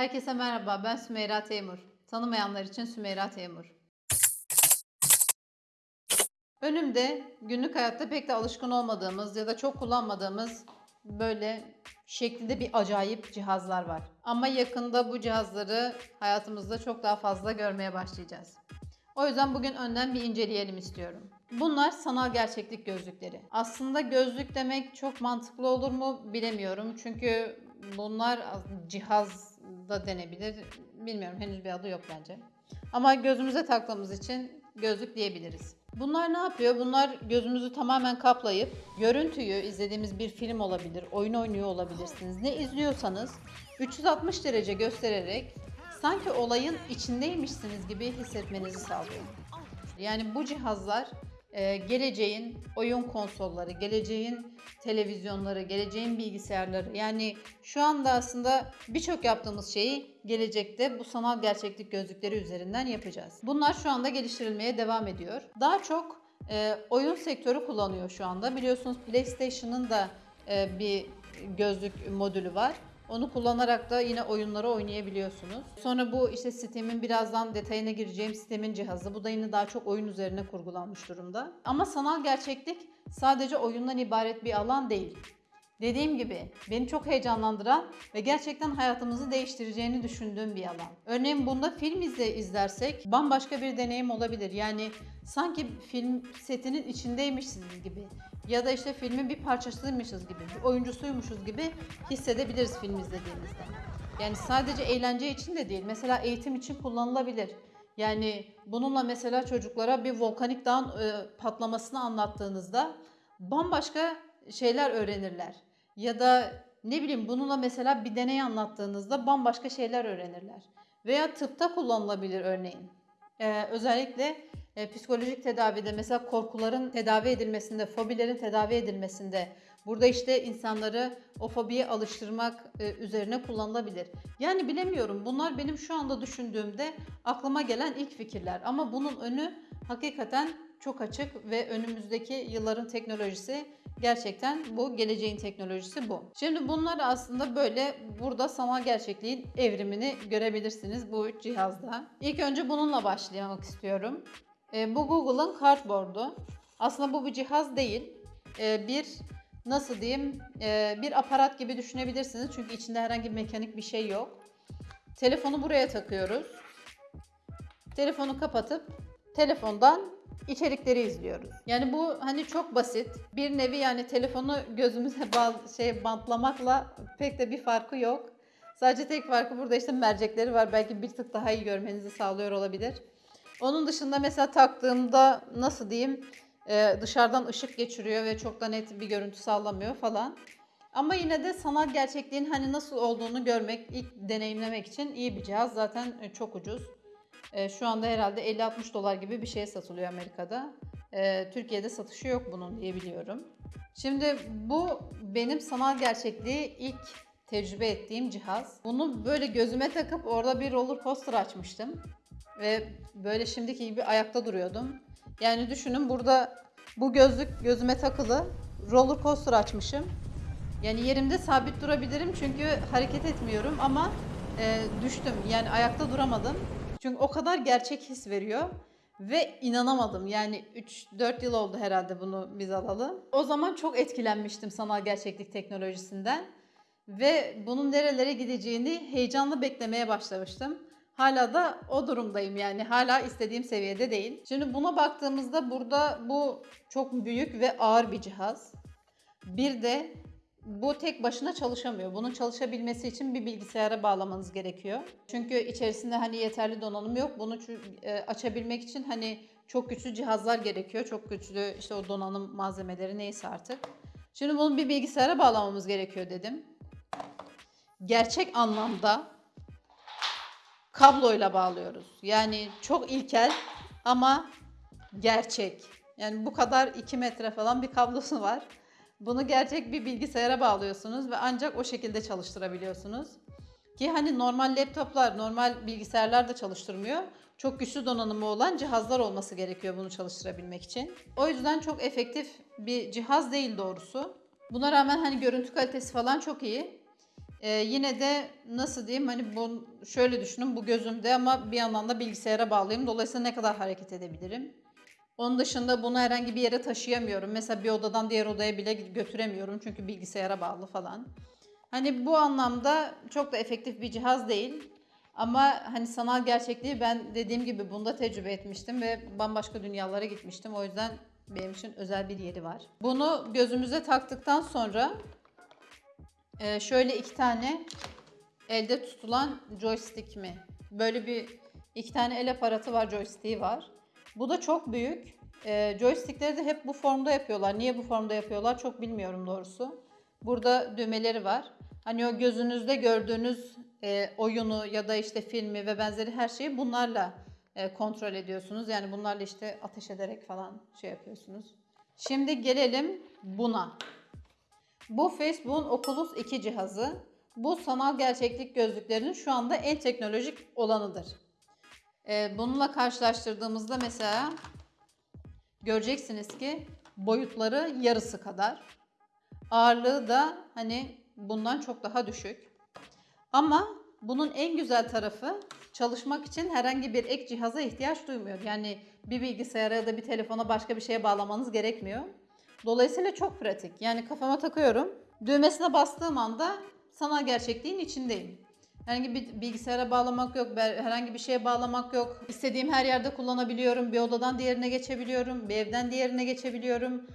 Herkese merhaba, ben Sümeyra Teymur. Tanımayanlar için Sümeyra Teymur. Önümde günlük hayatta pek de alışkın olmadığımız ya da çok kullanmadığımız böyle şeklinde bir acayip cihazlar var. Ama yakında bu cihazları hayatımızda çok daha fazla görmeye başlayacağız. O yüzden bugün önden bir inceleyelim istiyorum. Bunlar sanal gerçeklik gözlükleri. Aslında gözlük demek çok mantıklı olur mu bilemiyorum. Çünkü bunlar cihaz da denebilir. Bilmiyorum henüz bir adı yok bence. Ama gözümüze taktığımız için gözlük diyebiliriz. Bunlar ne yapıyor? Bunlar gözümüzü tamamen kaplayıp görüntüyü izlediğimiz bir film olabilir, oyun oynuyor olabilirsiniz. Ne izliyorsanız 360 derece göstererek sanki olayın içindeymişsiniz gibi hissetmenizi sağlıyor. Yani bu cihazlar e, geleceğin oyun konsolları, geleceğin televizyonları, geleceğin bilgisayarları. Yani şu anda aslında birçok yaptığımız şeyi gelecekte bu sanal gerçeklik gözlükleri üzerinden yapacağız. Bunlar şu anda geliştirilmeye devam ediyor. Daha çok e, oyun sektörü kullanıyor şu anda. Biliyorsunuz PlayStation'ın da e, bir gözlük modülü var. Onu kullanarak da yine oyunları oynayabiliyorsunuz. Sonra bu işte sistemin birazdan detayına gireceğim sistemin cihazı. Bu da yine daha çok oyun üzerine kurgulanmış durumda. Ama sanal gerçeklik sadece oyundan ibaret bir alan değil. Dediğim gibi beni çok heyecanlandıran ve gerçekten hayatımızı değiştireceğini düşündüğüm bir alan. Örneğin bunda film izle izlersek bambaşka bir deneyim olabilir. Yani sanki film setinin içindeymişsiniz gibi ya da işte filmin bir parçasıymışız gibi, bir oyuncusuymuşuz gibi hissedebiliriz film izlediğimizde. Yani sadece eğlence için de değil. Mesela eğitim için kullanılabilir. Yani bununla mesela çocuklara bir volkanik dağın e, patlamasını anlattığınızda bambaşka şeyler öğrenirler. Ya da ne bileyim bununla mesela bir deney anlattığınızda bambaşka şeyler öğrenirler. Veya tıpta kullanılabilir örneğin. Ee, özellikle e, psikolojik tedavide mesela korkuların tedavi edilmesinde, fobilerin tedavi edilmesinde burada işte insanları o fobiye alıştırmak e, üzerine kullanılabilir. Yani bilemiyorum bunlar benim şu anda düşündüğümde aklıma gelen ilk fikirler ama bunun önü hakikaten çok açık ve önümüzdeki yılların teknolojisi gerçekten bu geleceğin teknolojisi bu. Şimdi bunları aslında böyle burada sanal gerçekliğin evrimini görebilirsiniz bu cihazda. İlk önce bununla başlamak istiyorum. E, bu Google'ın Cardboard'u. Aslında bu bir cihaz değil. E, bir nasıl diyeyim e, bir aparat gibi düşünebilirsiniz. Çünkü içinde herhangi bir mekanik bir şey yok. Telefonu buraya takıyoruz. Telefonu kapatıp telefondan içerikleri izliyoruz. Yani bu hani çok basit. Bir nevi yani telefonu gözümüze şey bantlamakla pek de bir farkı yok. Sadece tek farkı burada işte mercekleri var. Belki bir tık daha iyi görmenizi sağlıyor olabilir. Onun dışında mesela taktığımda nasıl diyeyim e, dışarıdan ışık geçiriyor ve çok da net bir görüntü sağlamıyor falan. Ama yine de sanal gerçekliğin hani nasıl olduğunu görmek, ilk deneyimlemek için iyi bir cihaz. Zaten e, çok ucuz. E, şu anda herhalde 50-60 dolar gibi bir şeye satılıyor Amerika'da. E, Türkiye'de satışı yok bunun diye biliyorum. Şimdi bu benim sanal gerçekliği ilk tecrübe ettiğim cihaz. Bunu böyle gözüme takıp orada bir roller coaster açmıştım. Ve böyle şimdiki gibi ayakta duruyordum. Yani düşünün burada bu gözlük gözüme takılı. Roller coaster açmışım. Yani yerimde sabit durabilirim çünkü hareket etmiyorum ama e, düştüm. Yani ayakta duramadım. Çünkü o kadar gerçek his veriyor. Ve inanamadım. Yani 3-4 yıl oldu herhalde bunu biz alalım. O zaman çok etkilenmiştim sanal gerçeklik teknolojisinden. Ve bunun nerelere gideceğini heyecanla beklemeye başlamıştım. Hala da o durumdayım yani hala istediğim seviyede değil. Şimdi buna baktığımızda burada bu çok büyük ve ağır bir cihaz. Bir de bu tek başına çalışamıyor. Bunun çalışabilmesi için bir bilgisayara bağlamanız gerekiyor. Çünkü içerisinde hani yeterli donanım yok. Bunu e, açabilmek için hani çok güçlü cihazlar gerekiyor. Çok güçlü işte o donanım malzemeleri neyse artık. Şimdi bunu bir bilgisayara bağlamamız gerekiyor dedim. Gerçek anlamda kabloyla bağlıyoruz. Yani çok ilkel ama gerçek. Yani bu kadar 2 metre falan bir kablosu var. Bunu gerçek bir bilgisayara bağlıyorsunuz ve ancak o şekilde çalıştırabiliyorsunuz. Ki hani normal laptoplar, normal bilgisayarlar da çalıştırmıyor. Çok güçlü donanımı olan cihazlar olması gerekiyor bunu çalıştırabilmek için. O yüzden çok efektif bir cihaz değil doğrusu. Buna rağmen hani görüntü kalitesi falan çok iyi. Ee, yine de nasıl diyeyim hani bu şöyle düşünün bu gözümde ama bir yandan da bilgisayara bağlıyım. Dolayısıyla ne kadar hareket edebilirim? Onun dışında bunu herhangi bir yere taşıyamıyorum. Mesela bir odadan diğer odaya bile götüremiyorum çünkü bilgisayara bağlı falan. Hani bu anlamda çok da efektif bir cihaz değil. Ama hani sanal gerçekliği ben dediğim gibi bunda tecrübe etmiştim ve bambaşka dünyalara gitmiştim. O yüzden benim için özel bir yeri var. Bunu gözümüze taktıktan sonra e, şöyle iki tane elde tutulan joystick mi? Böyle bir iki tane el aparatı var, joystick'i var. Bu da çok büyük. E, joystickleri de hep bu formda yapıyorlar. Niye bu formda yapıyorlar çok bilmiyorum doğrusu. Burada düğmeleri var. Hani o gözünüzde gördüğünüz e, oyunu ya da işte filmi ve benzeri her şeyi bunlarla e, kontrol ediyorsunuz. Yani bunlarla işte ateş ederek falan şey yapıyorsunuz. Şimdi gelelim buna. Bu Facebook'un Oculus 2 cihazı. Bu sanal gerçeklik gözlüklerinin şu anda en teknolojik olanıdır. E, bununla karşılaştırdığımızda mesela göreceksiniz ki boyutları yarısı kadar. Ağırlığı da hani bundan çok daha düşük. Ama bunun en güzel tarafı çalışmak için herhangi bir ek cihaza ihtiyaç duymuyor. Yani bir bilgisayara ya da bir telefona başka bir şeye bağlamanız gerekmiyor. Dolayısıyla çok pratik. Yani kafama takıyorum. Düğmesine bastığım anda sanal gerçekliğin içindeyim. Herhangi bir bilgisayara bağlamak yok, herhangi bir şeye bağlamak yok. İstediğim her yerde kullanabiliyorum. Bir odadan diğerine geçebiliyorum, bir evden diğerine geçebiliyorum.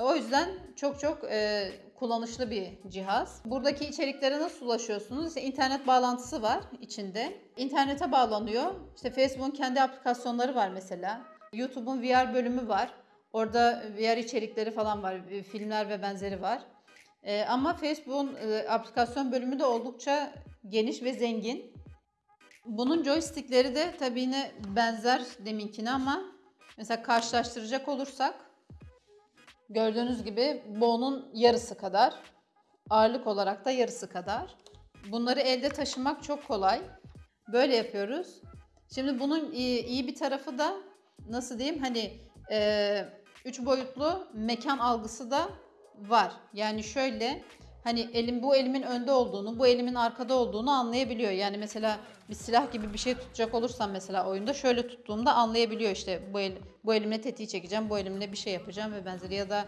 O yüzden çok çok e, kullanışlı bir cihaz. Buradaki içeriklere nasıl ulaşıyorsunuz? İşte internet bağlantısı var içinde. İnternete bağlanıyor. İşte Facebook'un kendi aplikasyonları var mesela. YouTube'un VR bölümü var. Orada VR içerikleri falan var. e, Filmler ve benzeri var. E, ama Facebook'un e, aplikasyon bölümü de oldukça geniş ve zengin. Bunun joystickleri de tabii yine benzer deminkine ama mesela karşılaştıracak olursak Gördüğünüz gibi bu onun yarısı kadar. Ağırlık olarak da yarısı kadar. Bunları elde taşımak çok kolay. Böyle yapıyoruz. Şimdi bunun iyi, iyi bir tarafı da nasıl diyeyim hani e, üç boyutlu mekan algısı da var. Yani şöyle hani elim bu elimin önde olduğunu, bu elimin arkada olduğunu anlayabiliyor. Yani mesela bir silah gibi bir şey tutacak olursam mesela oyunda şöyle tuttuğumda anlayabiliyor işte bu el bu elimle tetiği çekeceğim, bu elimle bir şey yapacağım ve benzeri ya da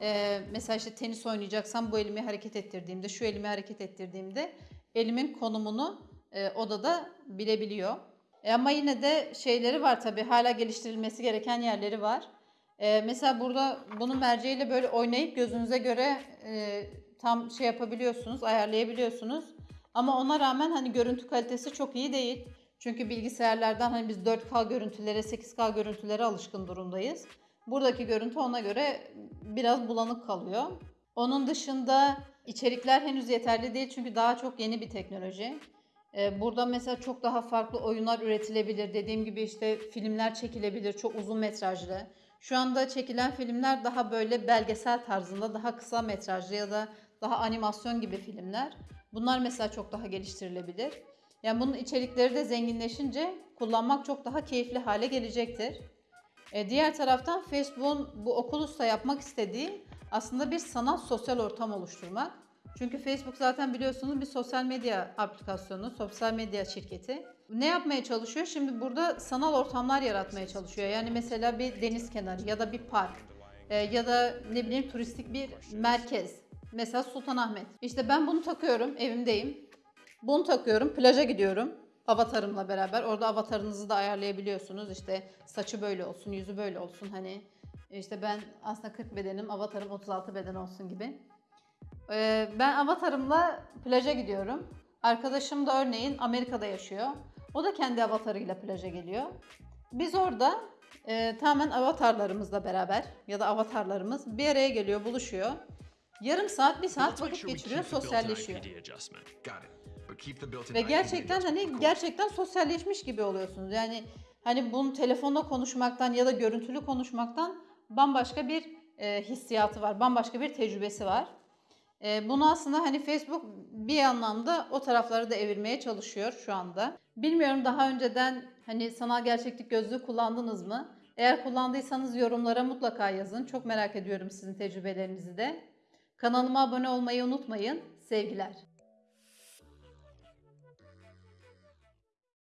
e, mesela işte tenis oynayacaksam bu elimi hareket ettirdiğimde, şu elimi hareket ettirdiğimde elimin konumunu e, odada bilebiliyor. E, ama yine de şeyleri var tabii hala geliştirilmesi gereken yerleri var. E, mesela burada bunun merceğiyle böyle oynayıp gözünüze göre e, tam şey yapabiliyorsunuz, ayarlayabiliyorsunuz. Ama ona rağmen hani görüntü kalitesi çok iyi değil. Çünkü bilgisayarlardan hani biz 4K görüntülere, 8K görüntülere alışkın durumdayız. Buradaki görüntü ona göre biraz bulanık kalıyor. Onun dışında içerikler henüz yeterli değil çünkü daha çok yeni bir teknoloji. Ee, burada mesela çok daha farklı oyunlar üretilebilir. Dediğim gibi işte filmler çekilebilir, çok uzun metrajlı. Şu anda çekilen filmler daha böyle belgesel tarzında, daha kısa metrajlı ya da daha animasyon gibi filmler. Bunlar mesela çok daha geliştirilebilir. Yani bunun içerikleri de zenginleşince kullanmak çok daha keyifli hale gelecektir. E, diğer taraftan Facebook'un bu Oculus'ta yapmak istediği aslında bir sanal sosyal ortam oluşturmak. Çünkü Facebook zaten biliyorsunuz bir sosyal medya aplikasyonu, sosyal medya şirketi. Ne yapmaya çalışıyor? Şimdi burada sanal ortamlar yaratmaya çalışıyor. Yani mesela bir deniz kenarı ya da bir park e, ya da ne bileyim turistik bir merkez. Mesela Sultanahmet. İşte ben bunu takıyorum, evimdeyim. Bunu takıyorum, plaja gidiyorum. Avatarımla beraber. Orada avatarınızı da ayarlayabiliyorsunuz. İşte saçı böyle olsun, yüzü böyle olsun. Hani işte ben aslında 40 bedenim, avatarım 36 beden olsun gibi. Ee, ben avatarımla plaja gidiyorum. Arkadaşım da örneğin Amerika'da yaşıyor. O da kendi avatarıyla plaja geliyor. Biz orada e, tamamen avatarlarımızla beraber ya da avatarlarımız bir araya geliyor, buluşuyor. Yarım saat, bir saat vakit geçiriyor, sosyalleşiyor. Ve gerçekten hani gerçekten sosyalleşmiş gibi oluyorsunuz. Yani hani bunu telefonla konuşmaktan ya da görüntülü konuşmaktan bambaşka bir e, hissiyatı var, bambaşka bir tecrübesi var. E, bunu aslında hani Facebook bir anlamda o tarafları da evirmeye çalışıyor şu anda. Bilmiyorum daha önceden hani sanal gerçeklik gözlüğü kullandınız mı? Eğer kullandıysanız yorumlara mutlaka yazın. Çok merak ediyorum sizin tecrübelerinizi de. Kanalıma abone olmayı unutmayın. Sevgiler.